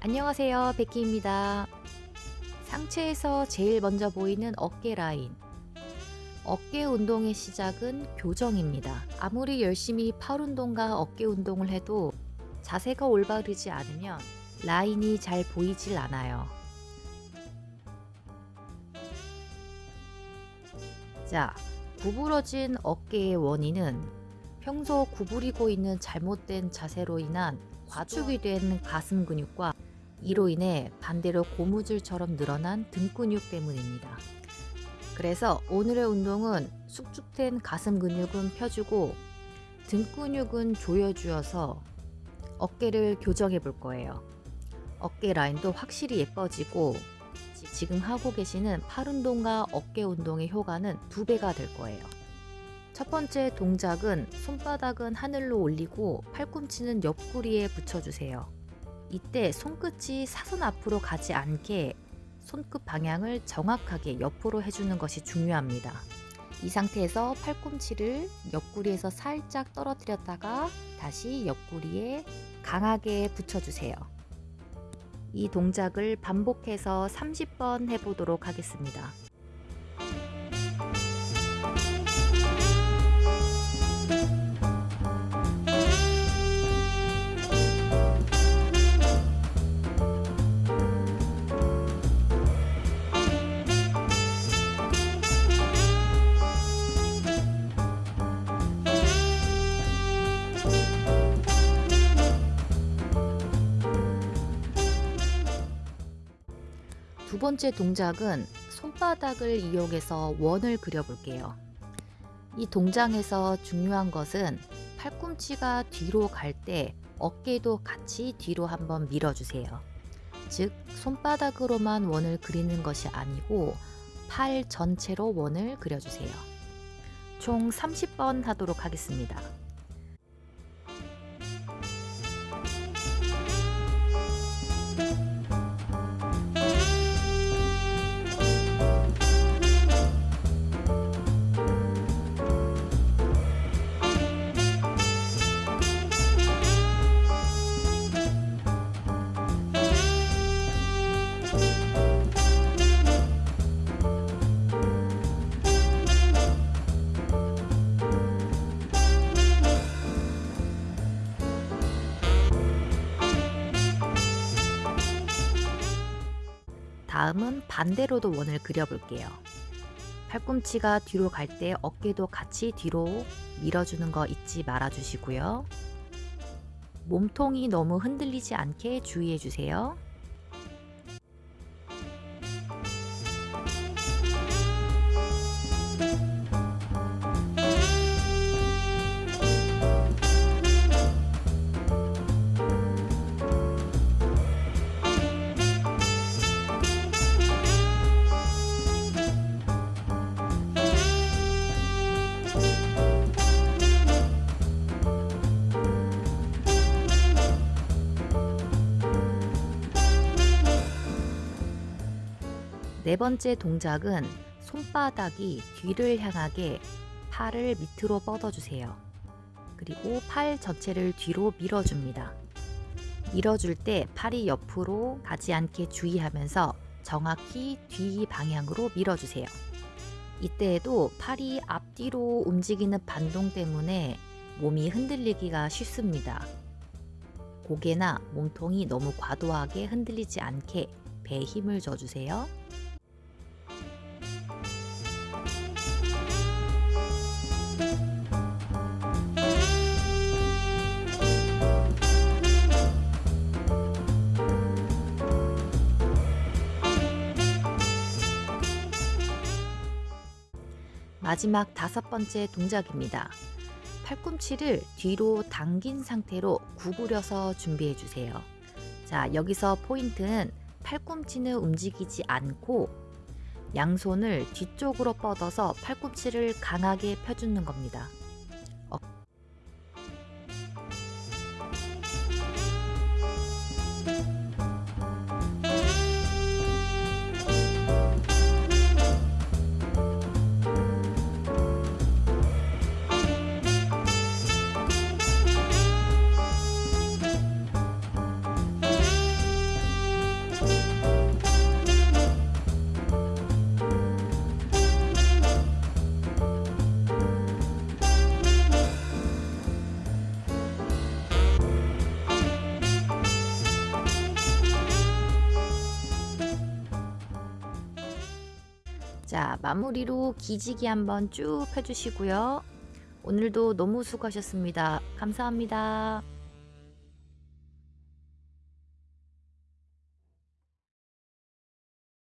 안녕하세요. 베키입니다. 상체에서 제일 먼저 보이는 어깨 라인. 어깨 운동의 시작은 교정입니다. 아무리 열심히 팔 운동과 어깨 운동을 해도 자세가 올바르지 않으면 라인이 잘 보이질 않아요. 자 구부러진 어깨의 원인은 평소 구부리고 있는 잘못된 자세로 인한 과축이 된 가슴 근육과 이로 인해 반대로 고무줄처럼 늘어난 등 근육 때문입니다. 그래서 오늘의 운동은 숙축된 가슴 근육은 펴주고 등 근육은 조여주어서 어깨를 교정해 볼 거예요. 어깨 라인도 확실히 예뻐지고 지금 하고 계시는 팔 운동과 어깨 운동의 효과는 두 배가 될 거예요. 첫 번째 동작은 손바닥은 하늘로 올리고 팔꿈치는 옆구리에 붙여주세요. 이때 손끝이 사선 앞으로 가지 않게 손끝 방향을 정확하게 옆으로 해주는 것이 중요합니다. 이 상태에서 팔꿈치를 옆구리에서 살짝 떨어뜨렸다가 다시 옆구리에 강하게 붙여주세요. 이 동작을 반복해서 30번 해보도록 하겠습니다. 두 번째 동작은 손바닥을 이용해서 원을 그려볼게요. 이 동작에서 중요한 것은 팔꿈치가 뒤로 갈 때 어깨도 같이 뒤로 한번 밀어주세요. 즉 손바닥으로만 원을 그리는 것이 아니고 팔 전체로 원을 그려주세요. 총 30번 하도록 하겠습니다. 다음은 반대로도 원을 그려볼게요. 팔꿈치가 뒤로 갈 때 어깨도 같이 뒤로 밀어주는 거 잊지 말아 주시고요. 몸통이 너무 흔들리지 않게 주의해 주세요. 네 번째 동작은 손바닥이 뒤를 향하게 팔을 밑으로 뻗어주세요. 그리고 팔 전체를 뒤로 밀어줍니다. 밀어줄 때 팔이 옆으로 가지 않게 주의하면서 정확히 뒤 방향으로 밀어주세요. 이때에도 팔이 앞뒤로 움직이는 반동 때문에 몸이 흔들리기가 쉽습니다. 고개나 몸통이 너무 과도하게 흔들리지 않게 배에 힘을 줘주세요. 마지막 다섯 번째 동작입니다. 팔꿈치를 뒤로 당긴 상태로 구부려서 준비해 주세요. 자, 여기서 포인트는 팔꿈치는 움직이지 않고 양손을 뒤쪽으로 뻗어서 팔꿈치를 강하게 펴주는 겁니다. 자, 마무리로 기지기 한번 쭉 펴주시고요. 오늘도 너무 수고하셨습니다. 감사합니다.